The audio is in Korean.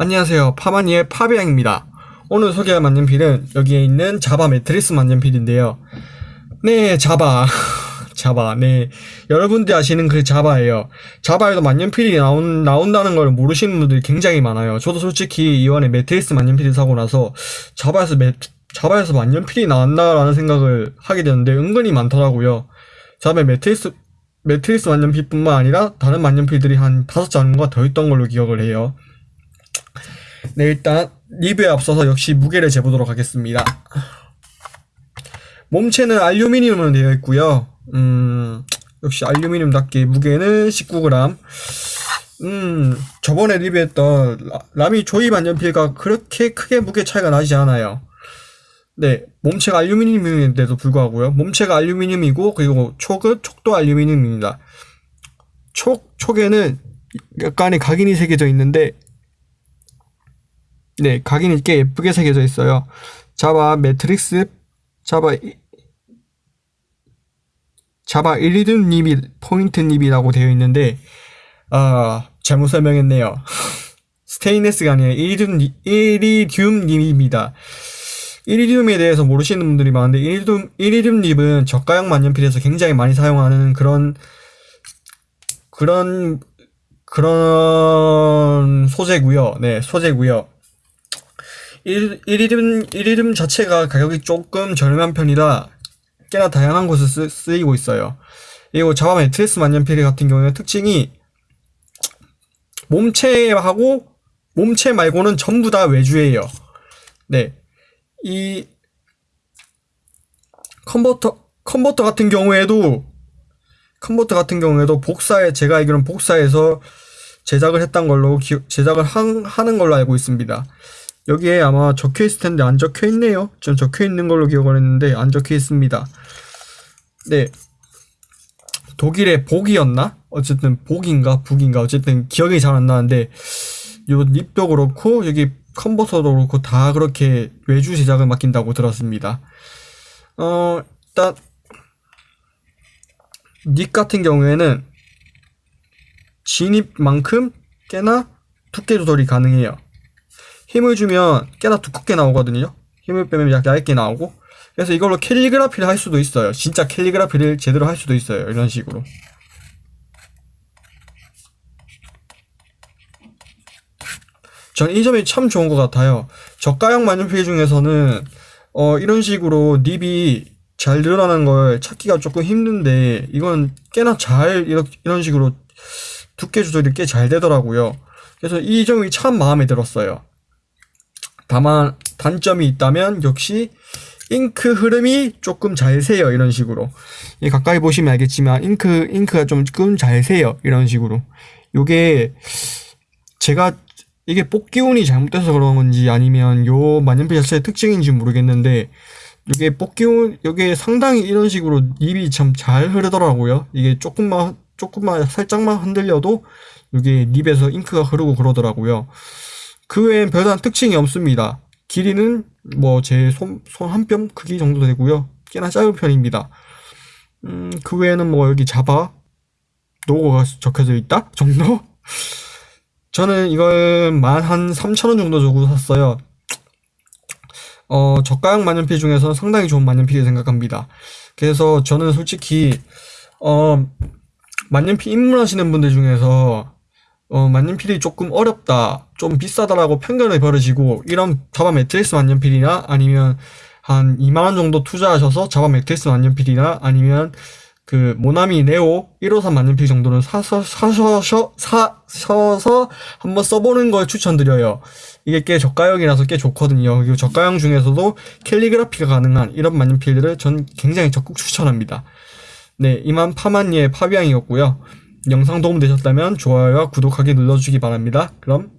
안녕하세요. 파마니의 파비앙입니다. 오늘 소개할 만년필은 여기에 있는 자바 매트릭스 만년필인데요. 네, 자바. 자바. 네. 여러분들이 아시는 그 자바예요. 자바에도 만년필이 나온, 나온다는 걸 모르시는 분들이 굉장히 많아요. 저도 솔직히 이번에 매트릭스 만년필을 사고 나서 자바에서 매, 자바에서 만년필이 나왔나라는 생각을 하게 되는데 은근히 많더라고요. 자바 매트릭스, 매트릭스 만년필뿐만 아니라 다른 만년필들이 한 다섯 장인가 더 있던 걸로 기억을 해요. 네, 일단 리뷰에 앞서서 역시 무게를 재보도록 하겠습니다. 몸체는 알루미늄으로 되어 있고요. 음, 역시 알루미늄답게 무게는 19g. 음, 저번에 리뷰했던 라- 라미 조이 만년필과 그렇게 크게 무게 차이가 나지 않아요. 네, 몸체가 알루미늄인데도 불구하고요. 몸체가 알루미늄이고 그리고 촉은 촉도 알루미늄입니다. 촉 촉에는 약간의 각인이 새겨져 있는데 네, 각인이 꽤 예쁘게 새겨져 있어요. 자바 매트릭스, 자바 이- 자바 이리듐 nib이 포인트 nib이라고 되어 있는데 아 잘못 설명했네요. 스테인레스가 아니라 이리듐 nib- 이리듐 nib입니다. 이리듐에 대해서 모르시는 분들이 많은데 이리듐 이리듐 nib은 저가형 만년필에서 굉장히 많이 사용하는 그런 그런 그런 소재고요. 네, 소재고요. 일, 일 이름, 일 이름 자체가 가격이 조금 저렴한 편이라 꽤나 다양한 곳에 쓰, 쓰이고 있어요. 그리고 자바 매트리스 만년필 같은 경우에는 특징이 몸체하고 몸체 말고는 전부 다 외주예요. 네. 이 컨버터 컨버터 같은 경우에도 컨버터 같은 경우에도 복사에 제가 알기로는 복사해서 제작을 했던 걸로 기, 제작을 한, 하는 걸로 알고 있습니다. 여기에 아마 적혀 있을 텐데 안 적혀 있네요. 전 적혀 있는 걸로 기억을 했는데 안 적혀 있습니다. 네. 독일의 복이었나? 어쨌든 복인가 북인가 어쨌든 기억이 잘 안 나는데 요 립도 그렇고 여기 컨버터도 그렇고 다 그렇게 외주 제작을 맡긴다고 들었습니다. 어 일단 립 같은 경우에는 진입만큼 꽤나 두께 조절이 가능해요. 힘을 주면 꽤나 두껍게 나오거든요. 힘을 빼면 약 얇게 나오고. 그래서 이걸로 캘리그라피를 할 수도 있어요. 진짜 캘리그라피를 제대로 할 수도 있어요. 이런 식으로. 전이 점이 참 좋은 것 같아요. 저가형 만년필 중에서는 어, 이런 식으로 립이 잘 늘어나는 걸 찾기가 조금 힘든데 이건 꽤나 잘 이런 식으로 두께 조절이 꽤 잘 되더라고요. 그래서 이 점이 참 마음에 들었어요. 다만 단점이 있다면 역시 잉크 흐름이 조금 잘 새요 이런 식으로. 이 가까이 보시면 알겠지만 잉크 잉크가 조금 잘 새요 이런 식으로. 요게 제가 이게 뽑기 운이 잘못돼서 그런 건지 아니면 요 만년필 자체의 특징인지 모르겠는데 이게 뽑기 운 이게 상당히 이런 식으로 립이 참 잘 흐르더라고요. 이게 조금만 조금만 살짝만 흔들려도 이게 립에서 잉크가 흐르고 그러더라고요 그 외엔 별다른 특징이 없습니다. 길이는 뭐 제 손, 손 한 뼘 크기 정도 되고요. 꽤나 짧은 편입니다. 음, 그 외에는 뭐 여기 자바 로고가 적혀져 있다 정도? 저는 이걸 만 한 3,000원 정도 주고 샀어요. 어, 저가형 만년필 중에서 상당히 좋은 만년필이 생각합니다. 그래서 저는 솔직히 어, 만년필 입문하시는 분들 중에서 어, 만년필이 조금 어렵다, 좀 비싸다라고 편견을 버리시고, 이런 자바 매트리스 만년필이나 아니면 한 2만원 정도 투자하셔서 자바 매트리스 만년필이나 아니면 그 모나미 네오 153 만년필 정도는 사서, 사셔서, 사셔서 한번 써보는 걸 추천드려요. 이게 꽤 저가형이라서 꽤 좋거든요. 그리고 저가형 중에서도 캘리그라피가 가능한 이런 만년필들을 전 굉장히 적극 추천합니다. 네, 이만 파만니의 파비앙이었고요. 영상 도움되셨다면 좋아요와 구독하기 눌러주기 바랍니다. 그럼